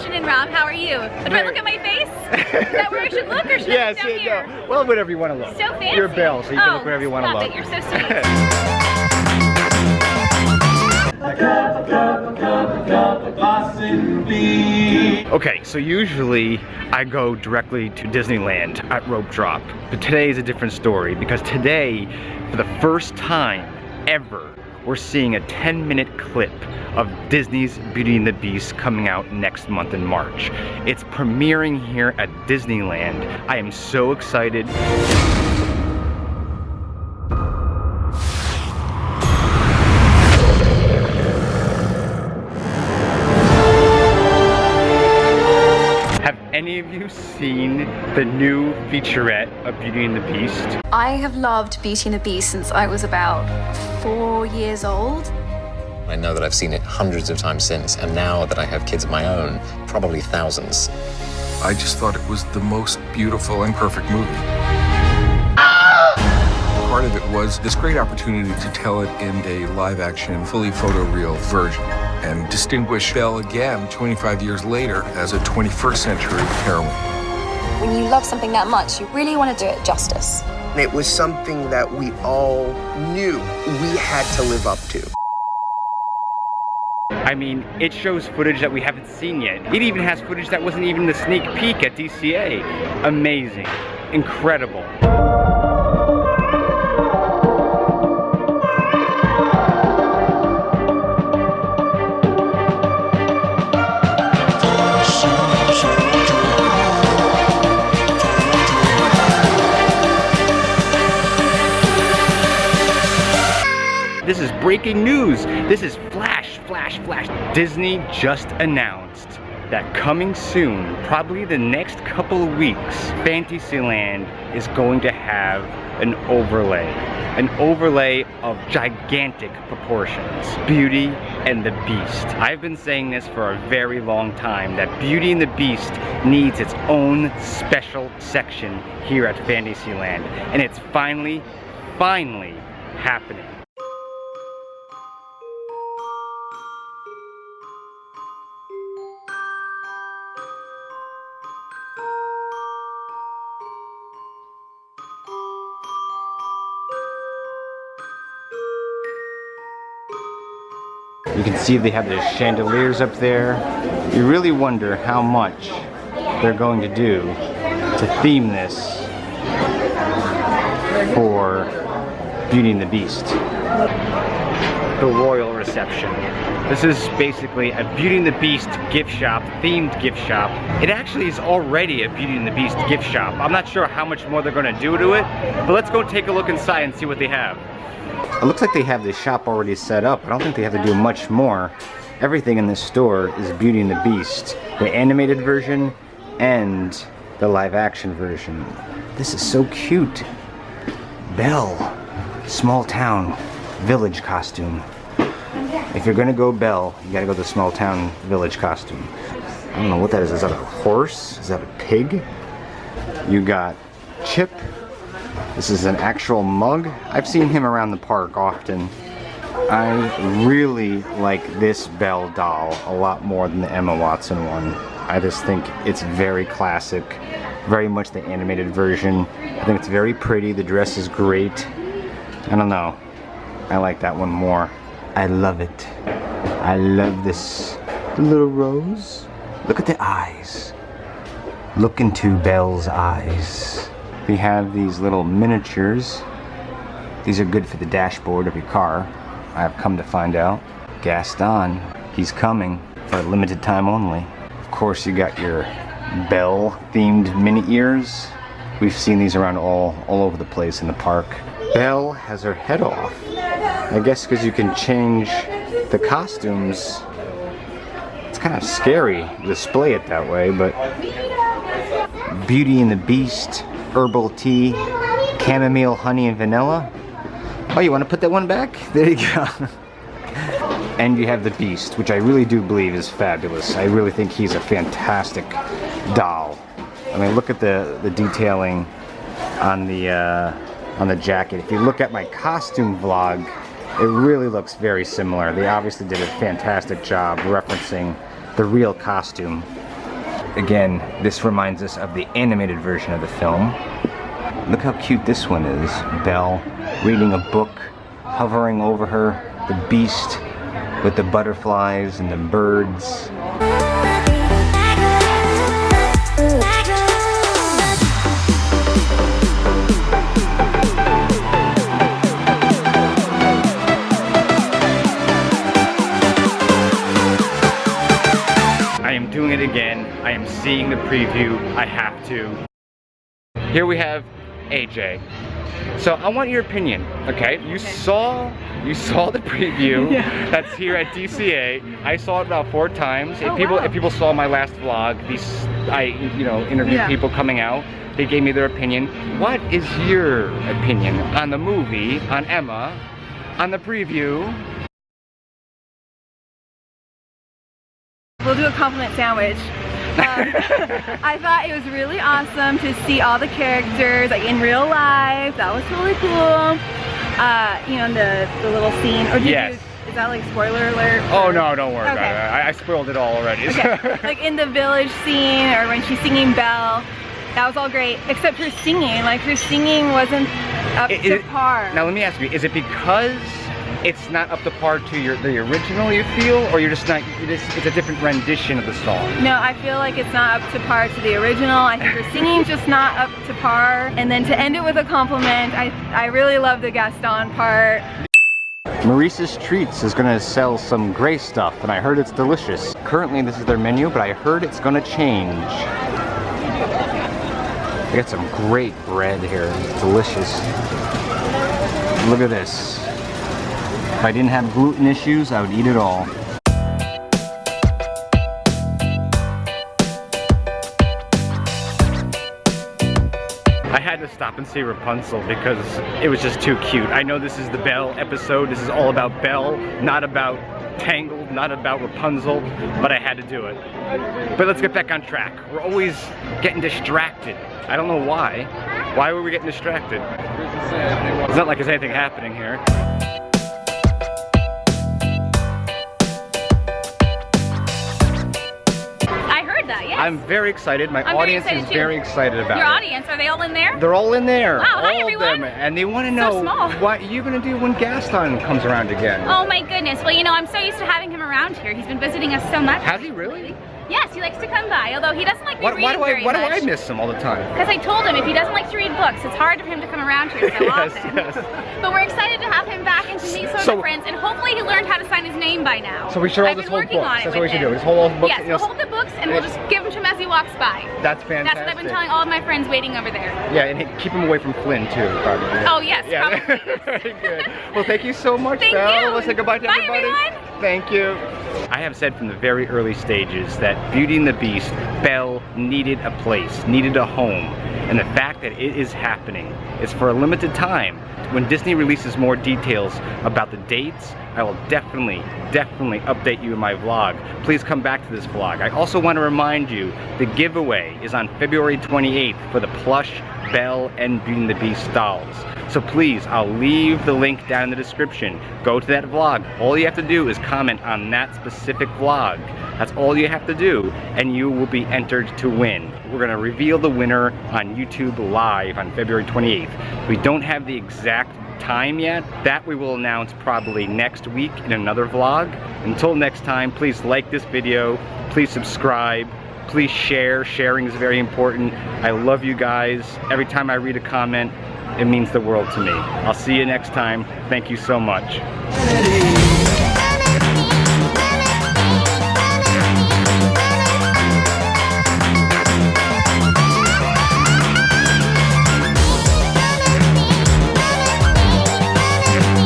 Ashton and Rob, how are you? Do I look at my face? Is that where I should look or should yes, I look down yeah, here? no. Well, whatever you want to look. So fancy. You're Belle, so you can oh, look wherever you want oh, to look. It. You're so sweet. Okay, so usually I go directly to Disneyland at Rope Drop, but today is a different story because today, for the first time ever, we're seeing a 10 minute clip of Disney's Beauty and the Beast coming out next month in March. It's premiering here at Disneyland. I am so excited. Any of you seen the new featurette of Beauty and the Beast? I have loved Beauty and the Beast since I was about four years old. I know that I've seen it hundreds of times since, and now that I have kids of my own, probably thousands. I just thought it was the most beautiful and perfect movie. Part of it was this great opportunity to tell it in a live action, fully photoreal version and distinguish Belle again 25 years later as a 21st century heroine. When you love something that much, you really want to do it justice. It was something that we all knew we had to live up to. I mean, it shows footage that we haven't seen yet. It even has footage that wasn't even the sneak peek at DCA. Amazing. Incredible. Breaking news. This is flash, flash, flash. Disney just announced that coming soon, probably the next couple of weeks, Fantasyland is going to have an overlay. An overlay of gigantic proportions. Beauty and the Beast. I've been saying this for a very long time, that Beauty and the Beast needs its own special section here at Fantasyland. And it's finally, finally happening. You can see they have the chandeliers up there. You really wonder how much they're going to do to theme this for Beauty and the Beast. The royal reception. This is basically a Beauty and the Beast gift shop, themed gift shop. It actually is already a Beauty and the Beast gift shop. I'm not sure how much more they're gonna do to it, but let's go take a look inside and see what they have. It looks like they have the shop already set up. I don't think they have to do much more. Everything in this store is Beauty and the Beast. The animated version and the live action version. This is so cute. Belle. Small town. Village costume. If you're gonna go Belle, you gotta go the small town village costume. I don't know what that is. Is that a horse? Is that a pig? You got Chip. This is an actual mug. I've seen him around the park often. I really like this Belle doll a lot more than the Emma Watson one. I just think it's very classic, very much the animated version. I think it's very pretty, the dress is great. I don't know, I like that one more. I love it. I love this the little rose. Look at the eyes. Look into Belle's eyes. We have these little miniatures. These are good for the dashboard of your car. I have come to find out. Gaston, he's coming for a limited time only. Of course, you got your Belle themed mini ears. We've seen these around all, all over the place in the park. Belle has her head off. I guess because you can change the costumes. It's kind of scary to display it that way, but Beauty and the Beast, herbal tea, chamomile, honey, and vanilla. Oh, you want to put that one back? There you go. and you have the Beast, which I really do believe is fabulous. I really think he's a fantastic doll. I mean, look at the, the detailing on the, uh, on the jacket. If you look at my costume vlog, it really looks very similar. They obviously did a fantastic job referencing the real costume Again, this reminds us of the animated version of the film. Look how cute this one is. Belle reading a book, hovering over her, the beast with the butterflies and the birds. Preview. I have to. Here we have AJ. So I want your opinion, okay? You saw you saw the preview yeah. that's here at DCA. I saw it about four times. If Oh, people wow. if people saw my last vlog, these I you know interviewed Yeah. people coming out. They gave me their opinion. What is your opinion on the movie, on Emma, on the preview? We'll do a compliment sandwich. Um, I thought it was really awesome to see all the characters like in real life. That was really cool. Uh, you know, the the little scene. Or did Yes. you, is that like spoiler alert? Oh no, don't worry Okay. about it. I, I spoiled it all already. Okay. like in the village scene or when she's singing Belle. That was all great, except her singing. Like her singing wasn't up It- to it- par. Now let me ask you: Is it because it's not up to par to your the original you feel, or you're just not? You just, it's a different rendition of the song. No, I feel like it's not up to par to the original. I think her singing's just not up to par. And then to end it with a compliment, I, I really love the Gaston part. Maurice's Treats is gonna sell some gray stuff, and I heard it's delicious. Currently, this is their menu, but I heard it's gonna change. They got some great bread here. It's delicious. Look at this. If I didn't have gluten issues, I would eat it all. I had to stop and see Rapunzel because it was just too cute. I know this is the Belle episode. This is all about Belle, not about Tangled, not about Rapunzel, but I had to do it. But let's get back on track. We're always getting distracted. I don't know why. Why were we getting distracted? It's not like there's anything happening here. I'm very excited. My I'm audience excited is too. very excited about Your it. audience, are they all in there? They're all in there. Wow, hi, everyone. Them. And they want to know small. what you're going to do when Gaston comes around again. Oh my goodness. Well, you know, I'm so used to having him around here. He's been visiting us so much. Has he really? Yes, he likes to come by, although he doesn't like me Why, reading why do I very why do. I miss him all the time? Because I told him if he doesn't like to read books, it's hard for him to come around here so Yes, often. yes. But we're excited to have him back and to meet some So- of the friends, and hopefully he learned how to sign his name by now. So we should all I've just been hold working books. on it That's what we should him. do. Just hold all the books. Yes, and we'll you'll- hold the books and we'll just give them to him as he walks by. That's fantastic. That's what I've been telling all of my friends waiting over there. Yeah, and he- keep him away from Flynn too, probably. Oh, yes, Yeah. probably. Very good. Well, thank you so much, Thank Belle. you. Let's say goodbye to Bye, everybody. everyone. Thank you. I have said from the very early stages that Beauty and the Beast, Belle needed a place, needed a home. And the fact that it is happening is for a limited time. When Disney releases more details about the dates, I will definitely, definitely update you in my vlog. Please come back to this vlog. I also want to remind you the giveaway is on February 28th for the plush Belle and Beauty and the Beast dolls. So please, I'll leave the link down in the description. Go to that vlog. All you have to do is comment on that specific vlog. That's all you have to do, and you will be entered to win. We're gonna reveal the winner on YouTube Live on February 28th. We don't have the exact time yet. That we will announce probably next week in another vlog. Until next time, please like this video, please subscribe, please share. Sharing is very important. I love you guys. Every time I read a comment, it means the world to me. I'll see you next time. Thank you so much.